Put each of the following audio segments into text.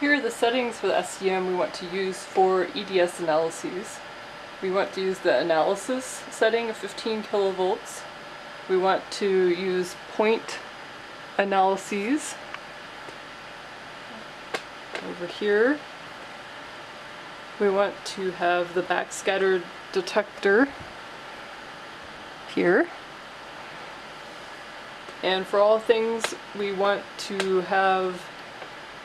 Here are the settings for the SEM we want to use for EDS analyses. We want to use the analysis setting of 15 kilovolts. We want to use point analyses over here. We want to have the backscatter detector here. And for all things, we want to have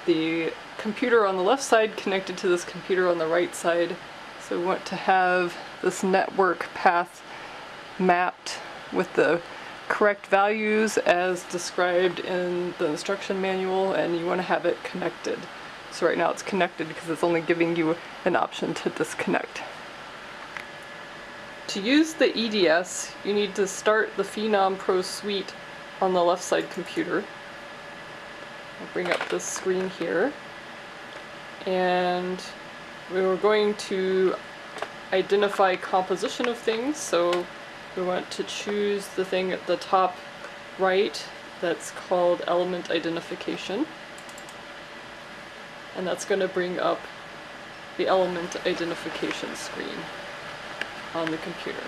the computer on the left side connected to this computer on the right side. So we want to have this network path mapped with the correct values as described in the instruction manual and you want to have it connected. So right now it's connected because it's only giving you an option to disconnect. To use the EDS, you need to start the Phenom Pro Suite on the left side computer. Bring up this screen here. And we were going to identify composition of things, so we want to choose the thing at the top right that's called element identification. And that's going to bring up the element identification screen on the computer.